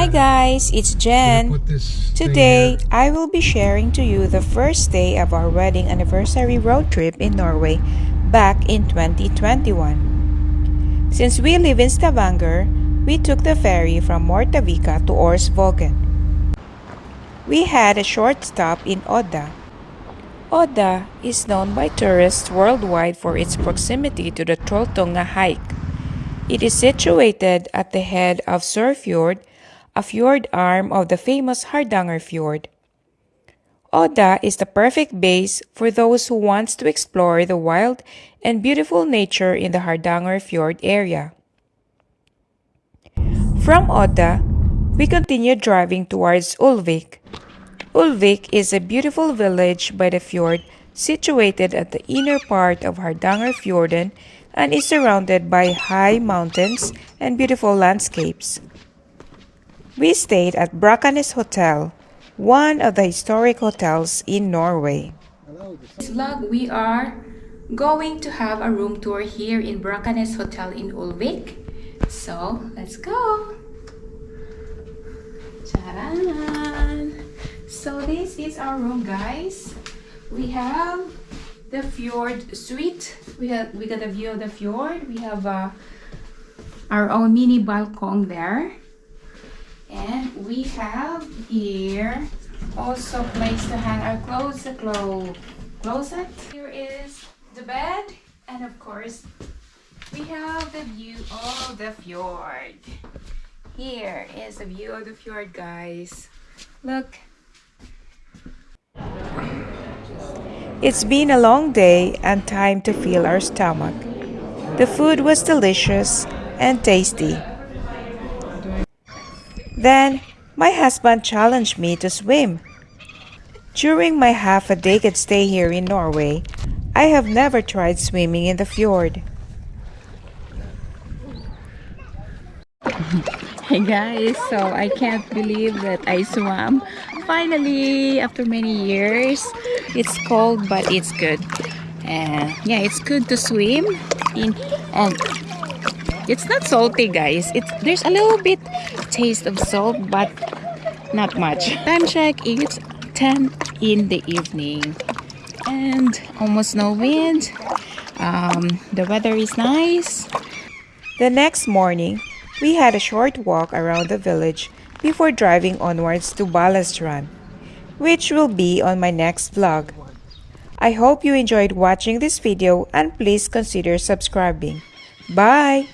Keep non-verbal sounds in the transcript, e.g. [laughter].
Hi guys, it's Jen. Today, I will be sharing to you the first day of our wedding anniversary road trip in Norway back in 2021. Since we live in Stavanger, we took the ferry from Mortavika to Arsvågen. We had a short stop in Odda. Odda is known by tourists worldwide for its proximity to the Trolltunga hike. It is situated at the head of Sørfjord, a fjord arm of the famous Hardanger Fjord. Odda is the perfect base for those who wants to explore the wild and beautiful nature in the Hardanger Fjord area. From Odda, we continue driving towards Ulvik. Ulvik is a beautiful village by the fjord situated at the inner part of Hardanger Fjorden and is surrounded by high mountains and beautiful landscapes. We stayed at Brakanes Hotel, one of the historic hotels in Norway. This vlog, we are going to have a room tour here in Brakanes Hotel in Ulvik. So, let's go! Charan! So, this is our room, guys. We have the fjord suite. We have we got a view of the fjord. We have uh, our own mini balcony there. And we have here also place to hang our clothes, the clo closet. Here is the bed and of course we have the view of the fjord. Here is the view of the fjord guys. Look. It's been a long day and time to fill our stomach. The food was delicious and tasty. Then, my husband challenged me to swim. During my half a decade stay here in Norway, I have never tried swimming in the fjord. [laughs] Hey guys, so I can't believe that I swam finally after many years it's cold but it's good and yeah it's good to swim in and it's not salty guys it's there's a little bit taste of salt but not much time check it's 10 in the evening and almost no wind um, the weather is nice the next morning we had a short walk around the village before driving onwards to Balestrand, which will be on my next vlog. I hope you enjoyed watching this video and please consider subscribing. Bye!